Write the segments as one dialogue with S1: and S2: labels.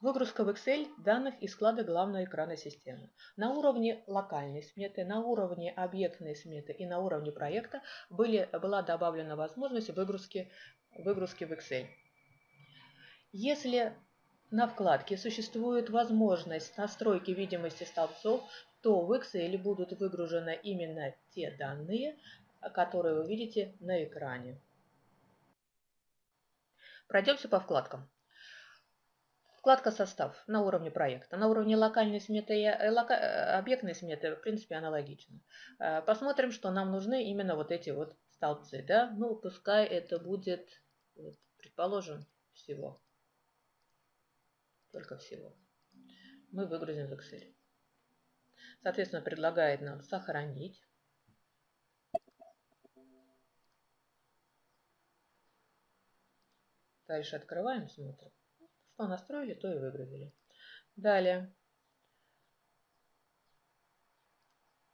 S1: Выгрузка в Excel данных из склада главного экрана системы. На уровне локальной сметы, на уровне объектной сметы и на уровне проекта были, была добавлена возможность выгрузки, выгрузки в Excel. Если на вкладке существует возможность настройки видимости столбцов, то в Excel будут выгружены именно те данные, которые вы видите на экране. Пройдемся по вкладкам. Вкладка «Состав» на уровне проекта. На уровне локальной сметы и э, лока... Э, объектной сметы, в принципе, аналогично. Э, посмотрим, что нам нужны именно вот эти вот столбцы. Да? Ну, пускай это будет, предположим, всего. Только всего. Мы выгрузим в Excel. Соответственно, предлагает нам сохранить. Дальше открываем, смотрим. Что настроили, то и выгрузили. Далее.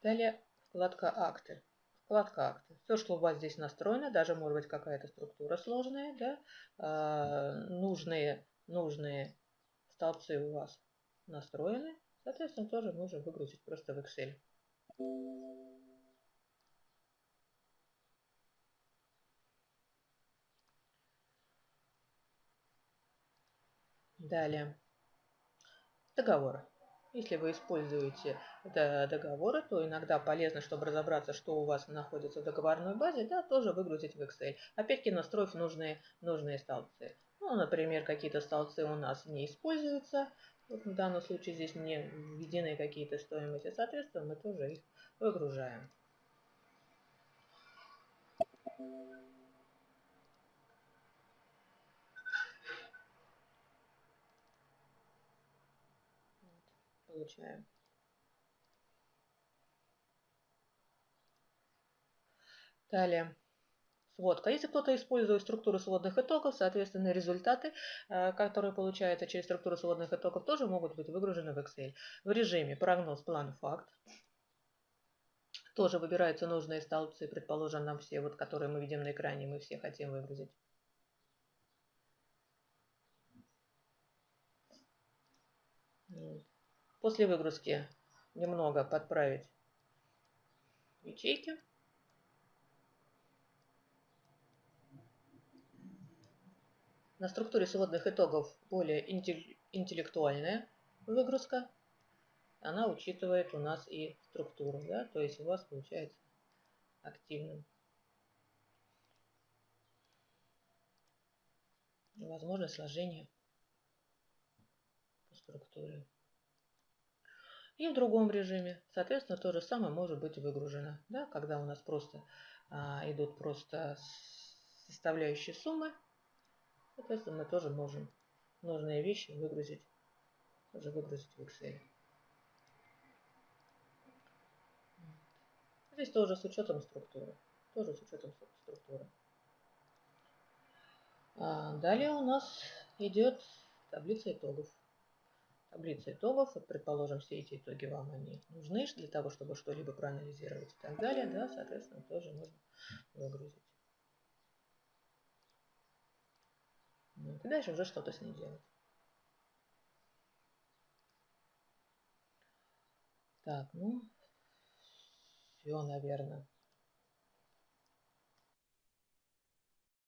S1: Далее вкладка «Акты». Вкладка «Акты». Все, что у вас здесь настроено, даже может быть какая-то структура сложная, да, э, нужные, нужные столбцы у вас настроены, соответственно, тоже можем выгрузить просто в Excel. Далее. Договоры. Если вы используете договоры, то иногда полезно, чтобы разобраться, что у вас находится в договорной базе, да, тоже выгрузить в Excel. Опять-таки настроив нужные, нужные столбцы. Ну, например, какие-то столбцы у нас не используются. Вот в данном случае здесь не введены какие-то стоимости. Соответственно, мы тоже их выгружаем. Получаем. Далее. Сводка. Если кто-то использует структуру сводных итогов, соответственно, результаты, э, которые получаются через структуру сводных итогов, тоже могут быть выгружены в Excel. В режиме прогноз, план, факт. Тоже выбираются нужные столбцы, предположим, нам все, вот, которые мы видим на экране, мы все хотим выгрузить. После выгрузки немного подправить ячейки. На структуре сводных итогов более интеллектуальная выгрузка. Она учитывает у нас и структуру, да, то есть у вас получается активным. Возможно сложение по структуре. И в другом режиме, соответственно, то же самое может быть выгружено. Да, когда у нас просто а, идут просто составляющие суммы, соответственно, мы тоже можем нужные вещи выгрузить, тоже выгрузить в Excel. Здесь тоже с учетом структуры. Тоже с учетом структуры. А далее у нас идет таблица итогов таблица итогов. Вот, предположим, все эти итоги вам они нужны для того, чтобы что-либо проанализировать и так далее. Да, соответственно, тоже можно выгрузить. Вот, и дальше уже что-то с ней делать. Так, ну, все, наверное.